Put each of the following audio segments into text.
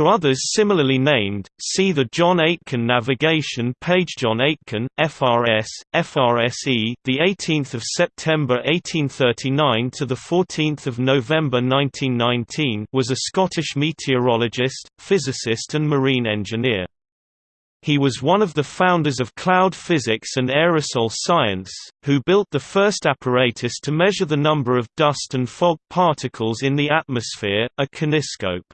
For others similarly named, see the John Aitken navigation page. John Aitken, FRS, FRSE, the 18th of September 1839 to the 14th of November 1919, was a Scottish meteorologist, physicist and marine engineer. He was one of the founders of cloud physics and aerosol science, who built the first apparatus to measure the number of dust and fog particles in the atmosphere, a koniscope.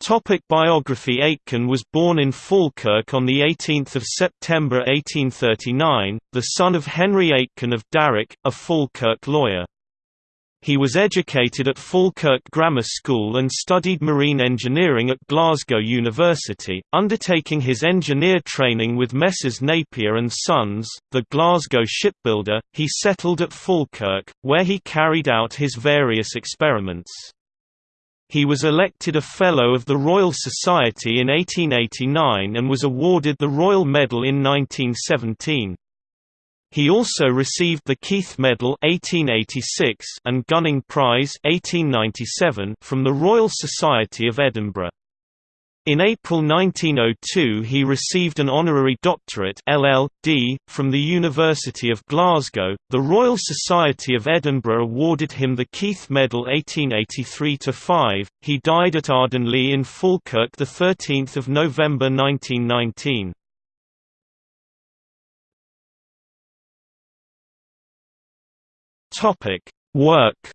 Topic biography Aitken was born in Falkirk on 18 September 1839, the son of Henry Aitken of Darroch, a Falkirk lawyer. He was educated at Falkirk Grammar School and studied marine engineering at Glasgow University, undertaking his engineer training with Messrs Napier and Sons, the Glasgow shipbuilder. He settled at Falkirk, where he carried out his various experiments. He was elected a Fellow of the Royal Society in 1889 and was awarded the Royal Medal in 1917. He also received the Keith Medal 1886 and Gunning Prize 1897 from the Royal Society of Edinburgh. In April 1902 he received an honorary doctorate LL.D. from the University of Glasgow. The Royal Society of Edinburgh awarded him the Keith Medal 1883-5. He died at Ardenlea in Falkirk 13 November 1919. Topic: Work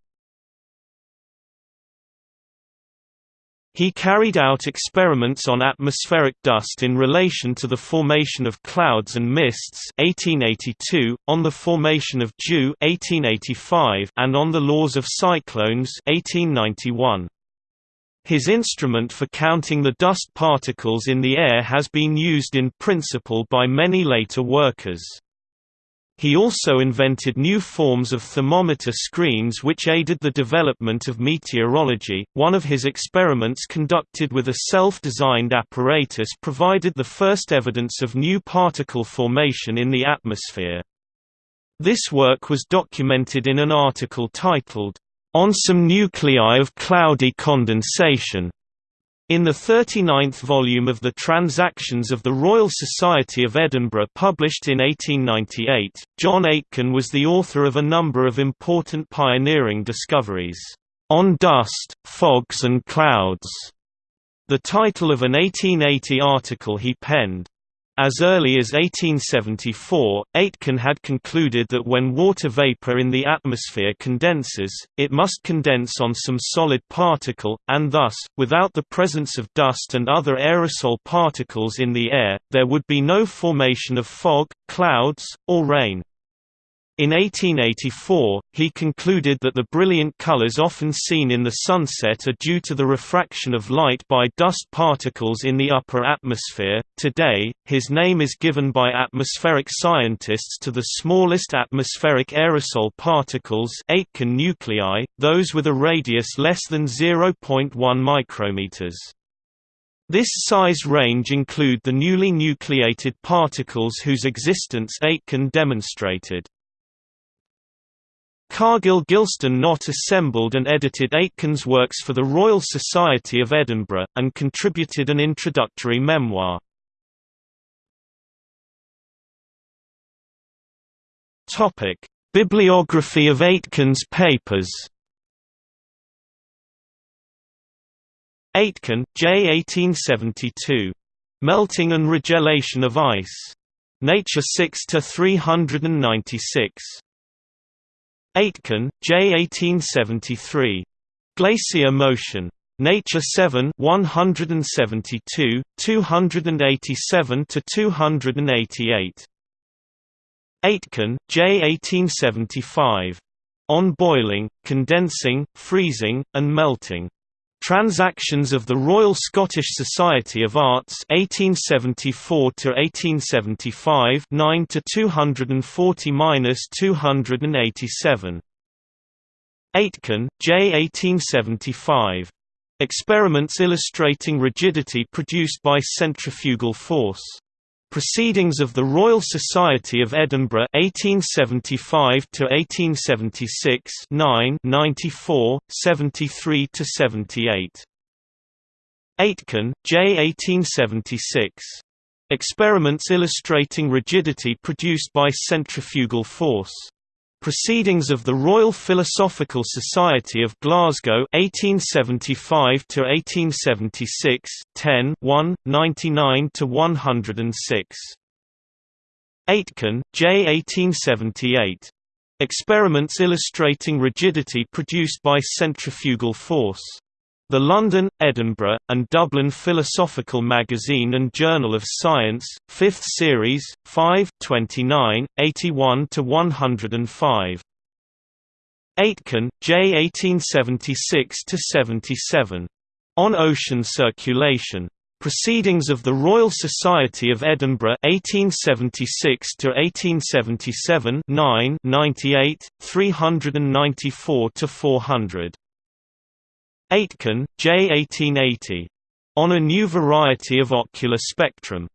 He carried out experiments on atmospheric dust in relation to the formation of clouds and mists 1882, on the formation of dew 1885, and on the laws of cyclones 1891. His instrument for counting the dust particles in the air has been used in principle by many later workers. He also invented new forms of thermometer screens which aided the development of meteorology. One of his experiments conducted with a self-designed apparatus provided the first evidence of new particle formation in the atmosphere. This work was documented in an article titled, On Some Nuclei of Cloudy Condensation, in the 39th volume of the Transactions of the Royal Society of Edinburgh published in 1898, John Aitken was the author of a number of important pioneering discoveries, "...on dust, fogs and clouds", the title of an 1880 article he penned. As early as 1874, Aitken had concluded that when water vapor in the atmosphere condenses, it must condense on some solid particle, and thus, without the presence of dust and other aerosol particles in the air, there would be no formation of fog, clouds, or rain. In 1884, he concluded that the brilliant colors often seen in the sunset are due to the refraction of light by dust particles in the upper atmosphere. Today, his name is given by atmospheric scientists to the smallest atmospheric aerosol particles, Aitken nuclei, those with a radius less than 0.1 micrometers. This size range include the newly nucleated particles whose existence Aitken demonstrated. Cargill Gilston Knott assembled and edited Aitken's works for the Royal Society of Edinburgh, and contributed an introductory memoir. Bibliography of Aitken's papers Aitken, J. 1872. Melting and Regelation of Ice. Nature 6 396. Aitken, J. 1873. Glacier Motion. Nature 7 172, 287–288. Aitken, J. 1875. On Boiling, Condensing, Freezing, and Melting. Transactions of the Royal Scottish Society of Arts 1874 to 1875 9 to 240-287 Aitken, J. 1875 Experiments illustrating rigidity produced by centrifugal force Proceedings of the Royal Society of Edinburgh 1875 to 1876 9 94 73 to 78 Aitken, J. 1876. Experiments illustrating rigidity produced by centrifugal force. Proceedings of the Royal Philosophical Society of Glasgow 1875 to 1876 10 1 99 to 106 Aitken, J. 1878 Experiments illustrating rigidity produced by centrifugal force the London, Edinburgh, and Dublin Philosophical Magazine and Journal of Science, 5th Series, 5 29, 81–105. Aitken, J. 1876–77. On Ocean Circulation. Proceedings of the Royal Society of Edinburgh 1876 to 1877 9 98 394 to 400 Aitken, J. 1880. On a New Variety of Ocular Spectrum.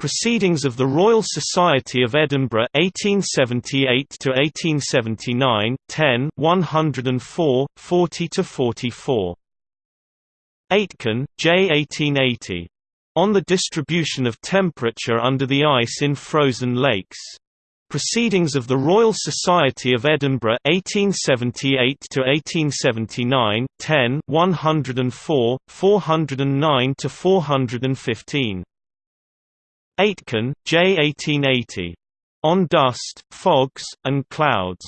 Proceedings of the Royal Society of Edinburgh 1878 to 1879 10 104 40 to 44 Aitken, J. 1880. On the distribution of temperature under the ice in frozen lakes. Proceedings of the Royal Society of Edinburgh 1878 to 1879 10 104 409 to 415 Aitken, J 1880 On Dust, Fogs and Clouds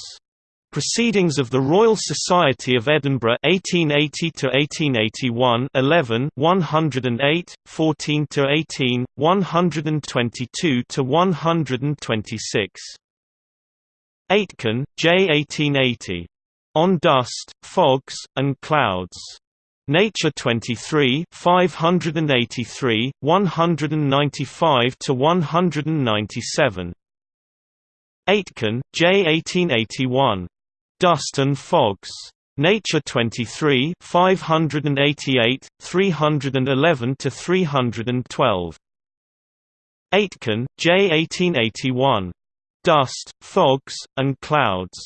Proceedings of the Royal Society of Edinburgh 1880 to 1881 11 108 14 to 18 122 to 126 Aitken, J 1880 On Dust, Fogs and Clouds. Nature 23 583 195 to 197 Aitken, J 1881 Dust and Fogs. Nature 23 588, 311 to 312. Aitken, J. 1881. Dust, Fogs, and Clouds.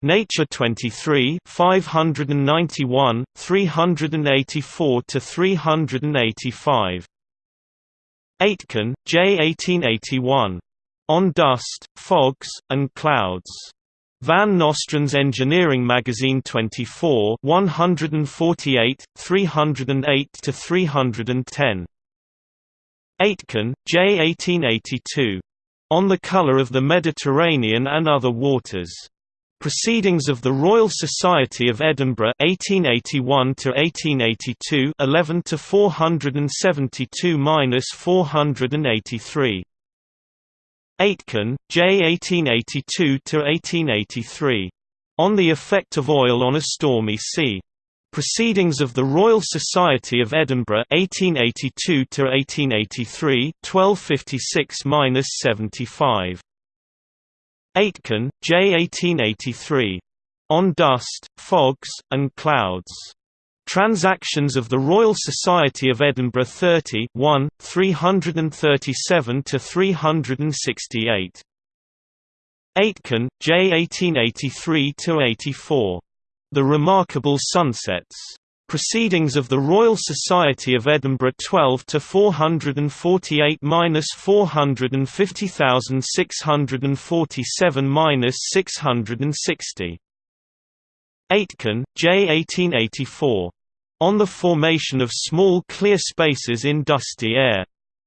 Nature 23 591, 384 to 385. Aitken, J. 1881. On Dust, Fogs, and Clouds. Van Nostrand's Engineering Magazine 24 148, 308–310. Aitken, J. 1882. On the Colour of the Mediterranean and Other Waters. Proceedings of the Royal Society of Edinburgh 1881 to 1882 11 to 472-483 Aitken, J. 1882–1883. On the Effect of Oil on a Stormy Sea. Proceedings of the Royal Society of Edinburgh 1882–1883 1256–75. Aitken, J. 1883. On Dust, Fogs, and Clouds. Transactions of the Royal Society of Edinburgh 30 1, 337–368. Aitken, J. 1883–84. The Remarkable Sunsets. Proceedings of the Royal Society of Edinburgh 12 to 448 minus 450,647 minus 660. Aitken, J. 1884. On the formation of small clear spaces in dusty air.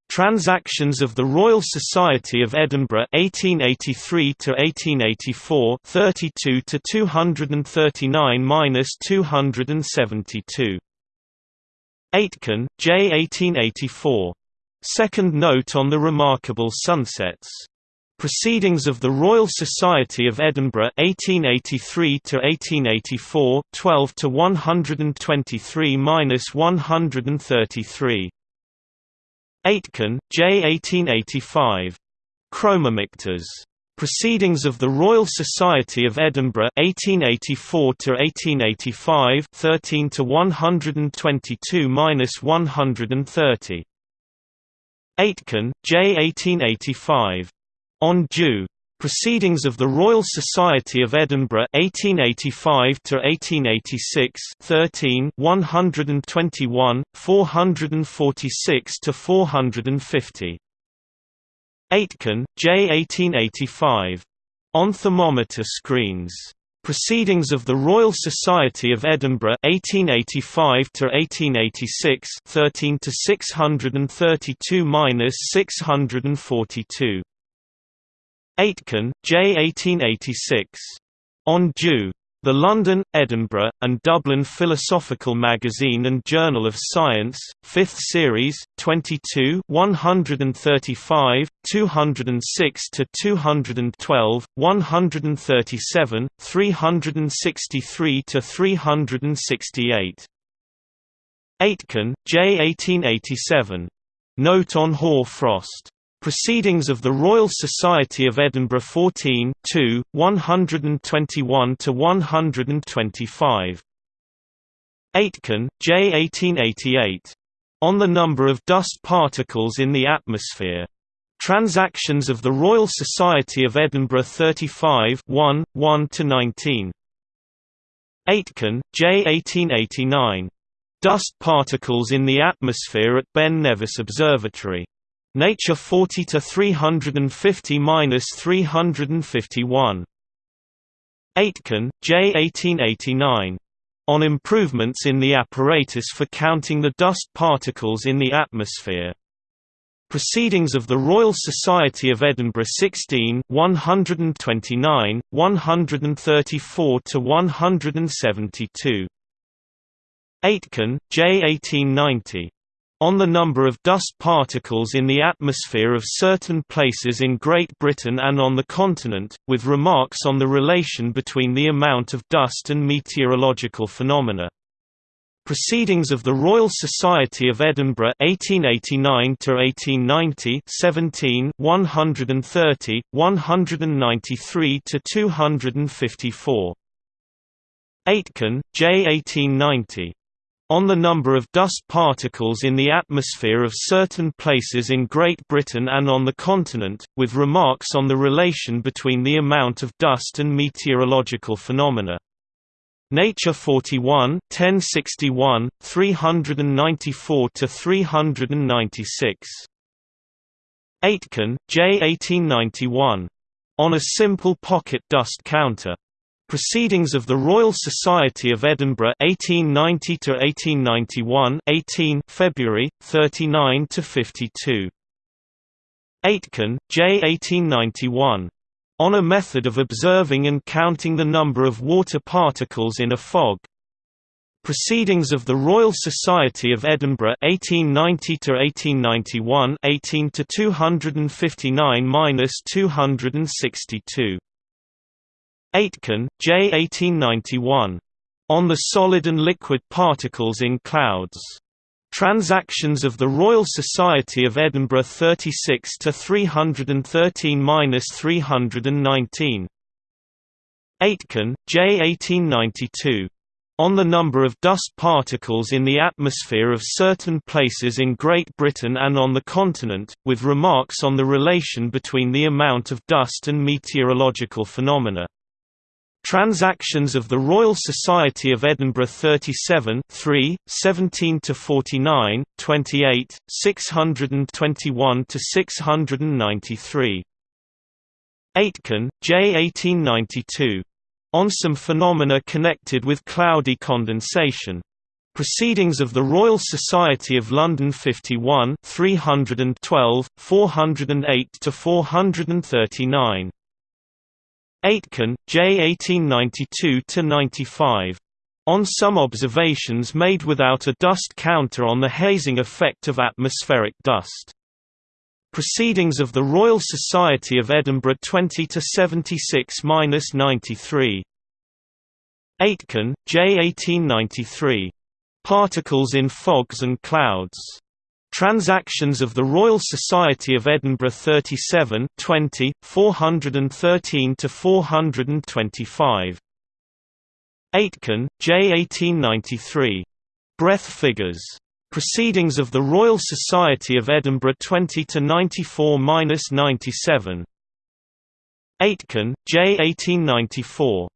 Transactions of the Royal Society of Edinburgh 1883 to 1884 32 to 239-272 Aitken, J 1884 Second note on the remarkable sunsets Proceedings of the Royal Society of Edinburgh 1883 to 1884 12 to 123-133 Aitken, J 1885 Chromomictors. Proceedings of the Royal Society of Edinburgh 1884 to 1885 13 to 122-130 Aitken, J 1885 on Dew. Proceedings of the Royal Society of Edinburgh 1885 to 1886 13 121 446 to 450 Aitken, J 1885 On thermometer screens. Proceedings of the Royal Society of Edinburgh 1885 to 1886 13 to 632-642 Aitken, J. 1886. On Dew. The London, Edinburgh, and Dublin Philosophical Magazine and Journal of Science, 5th Series, 22 135, 206–212, 137, 363–368. Aitken, J. 1887. Note on hoar frost. Proceedings of the Royal Society of Edinburgh 14 2, 121–125. Aitken, J. 1888. On the number of dust particles in the atmosphere. Transactions of the Royal Society of Edinburgh 35 1, 1–19. Aitken, J. 1889. Dust particles in the atmosphere at Ben Nevis Observatory. Nature 40 to 350-351. Aitken, J. 1889. On improvements in the apparatus for counting the dust particles in the atmosphere. Proceedings of the Royal Society of Edinburgh 16 129, 134 to 172. Aitken, J. 1890 on the number of dust particles in the atmosphere of certain places in Great Britain and on the continent, with remarks on the relation between the amount of dust and meteorological phenomena. Proceedings of the Royal Society of Edinburgh 1889 to 1890 17 130 193 to 254 Aitken J 1890 on the number of dust particles in the atmosphere of certain places in Great Britain and on the continent, with remarks on the relation between the amount of dust and meteorological phenomena. Nature 41 1061, 394–396. Aitken, J. 1891. On a simple pocket dust counter. Proceedings of the Royal Society of Edinburgh 1890 to 1891 18 February 39 to 52 Aitken J. 1891 on a method of observing and counting the number of water particles in a fog. Proceedings of the Royal Society of Edinburgh 1890 to 1891 18 to 259-262 Aitken, J. 1891. On the solid and liquid particles in clouds. Transactions of the Royal Society of Edinburgh 36 to 313-319. Aitken, J. 1892. On the number of dust particles in the atmosphere of certain places in Great Britain and on the continent, with remarks on the relation between the amount of dust and meteorological phenomena. Transactions of the Royal Society of Edinburgh 37 3, 17–49, 28, 621–693. Aitken, J. 1892. On some phenomena connected with cloudy condensation. Proceedings of the Royal Society of London 51 312, 408–439. Aitken, J. 1892–95. On some observations made without a dust counter on the hazing effect of atmospheric dust. Proceedings of the Royal Society of Edinburgh 20–76–93. Aitken, J. 1893. Particles in fogs and clouds. Transactions of the Royal Society of Edinburgh 37 20, 413 to 425. Aitken, J. 1893. Breath figures. Proceedings of the Royal Society of Edinburgh 20 to 94 97. Aitken, J. 1894.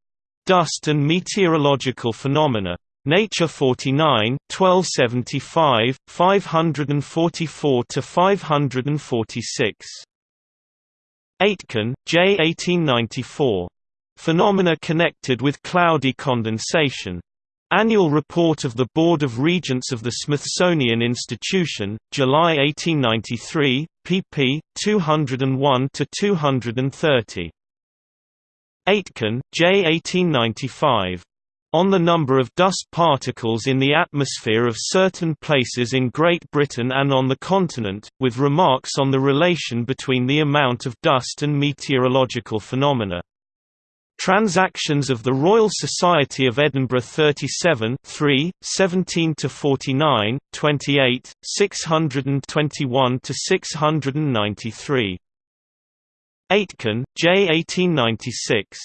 Dust and Meteorological Phenomena. Nature 49, 1275, 544 to 546. Aitken, J. 1894. Phenomena connected with cloudy condensation. Annual Report of the Board of Regents of the Smithsonian Institution, July 1893, pp. 201–230. Aitken, J. 1895. On the number of dust particles in the atmosphere of certain places in Great Britain and on the continent, with remarks on the relation between the amount of dust and meteorological phenomena. Transactions of the Royal Society of Edinburgh 37 3, 17 to 49, 28, 621 to 693. Aitken, J. 1896.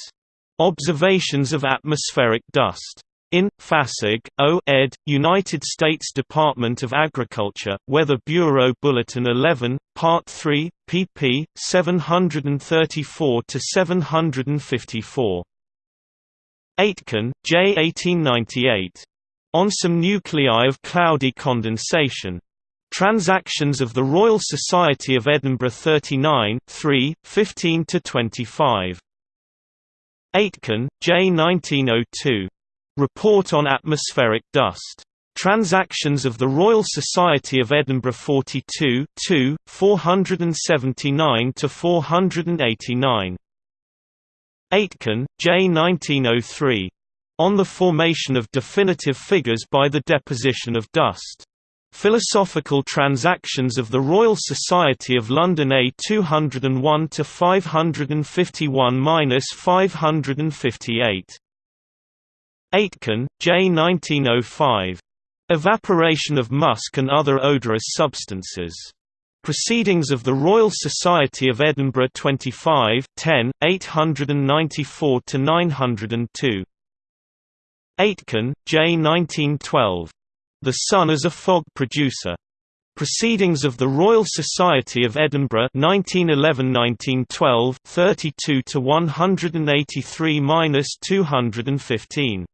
Observations of Atmospheric Dust. In, Fassig, O. ed., United States Department of Agriculture, Weather Bureau Bulletin 11, Part 3, pp. 734–754. Aitken, J. 1898. On some nuclei of cloudy condensation. Transactions of the Royal Society of Edinburgh 39 3, 15–25. Aitken, J. 1902. Report on Atmospheric Dust. Transactions of the Royal Society of Edinburgh 42 2, 479–489. Aitken, J. 1903. On the Formation of Definitive Figures by the Deposition of Dust. Philosophical Transactions of the Royal Society of London A 201 to 551-558. Aitken, J. 1905. Evaporation of musk and other odorous substances. Proceedings of the Royal Society of Edinburgh 25 10, 894–902. Aitken, J. 1912. The Sun as a Fog Producer. Proceedings of the Royal Society of Edinburgh 1911–1912 32 to 183–215.